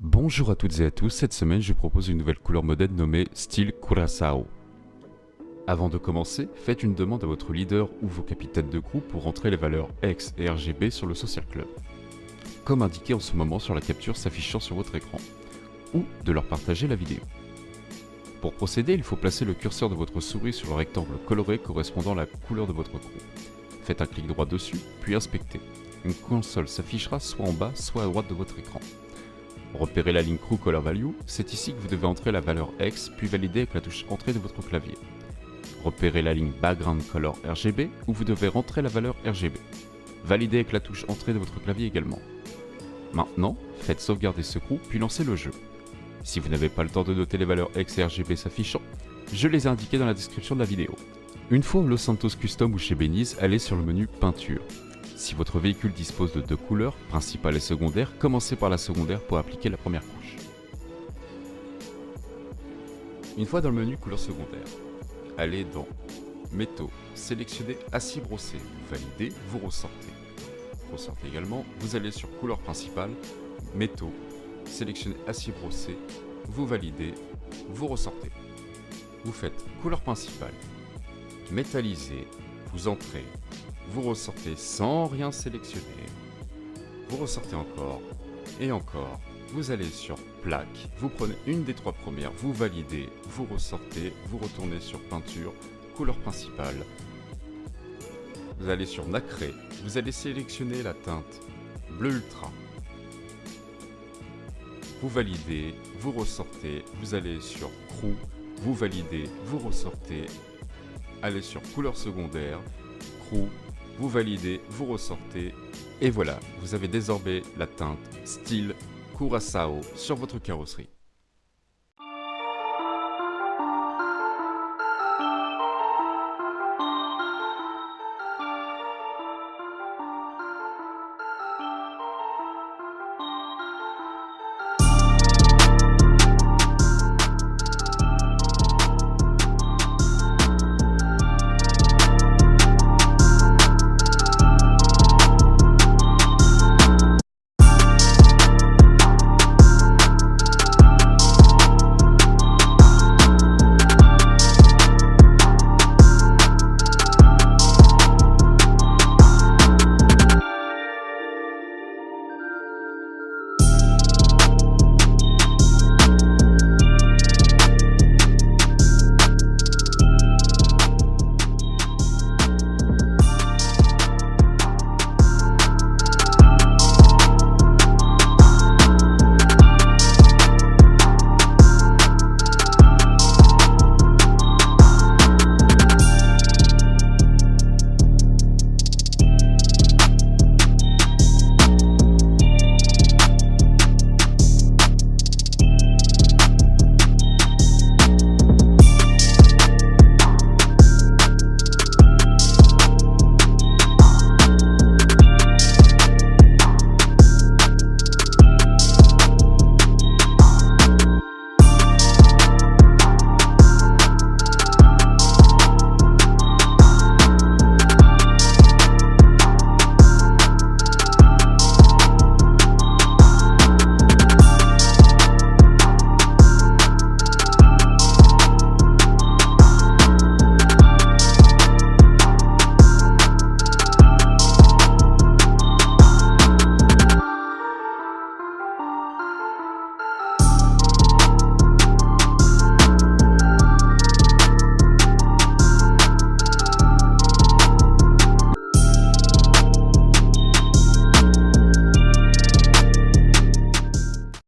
Bonjour à toutes et à tous, cette semaine je propose une nouvelle couleur modèle nommée Style Curaçao. Avant de commencer, faites une demande à votre leader ou vos capitaines de groupe pour rentrer les valeurs X et RGB sur le Social Club, comme indiqué en ce moment sur la capture s'affichant sur votre écran, ou de leur partager la vidéo. Pour procéder, il faut placer le curseur de votre souris sur le rectangle coloré correspondant à la couleur de votre groupe. Faites un clic droit dessus, puis inspectez. Une console s'affichera soit en bas, soit à droite de votre écran. Repérez la ligne Crew Color Value, c'est ici que vous devez entrer la valeur X, puis valider avec la touche Entrée de votre clavier. Repérez la ligne Background Color RGB, où vous devez rentrer la valeur RGB. Validez avec la touche Entrée de votre clavier également. Maintenant, faites sauvegarder ce crew, puis lancez le jeu. Si vous n'avez pas le temps de noter les valeurs X et RGB s'affichant, je les ai indiquées dans la description de la vidéo. Une fois Los Santos Custom ou chez Beniz, allez sur le menu Peinture. Si votre véhicule dispose de deux couleurs, principale et secondaire, commencez par la secondaire pour appliquer la première couche. Une fois dans le menu couleur secondaire, allez dans Métaux, sélectionnez Acier brossé, validez, vous ressortez. Ressortez également, vous allez sur couleur principale, Métaux, sélectionnez Acier brossé, vous validez, vous ressortez. Vous faites couleur principale, métallisé, vous entrez, vous ressortez sans rien sélectionner, vous ressortez encore, et encore, vous allez sur plaque, vous prenez une des trois premières, vous validez, vous ressortez, vous retournez sur peinture, couleur principale, vous allez sur nacré, vous allez sélectionner la teinte bleu ultra, vous validez, vous ressortez, vous allez sur crew, vous validez, vous ressortez, allez sur couleur secondaire, crew, vous validez, vous ressortez, et voilà, vous avez désormais la teinte style Curaçao sur votre carrosserie.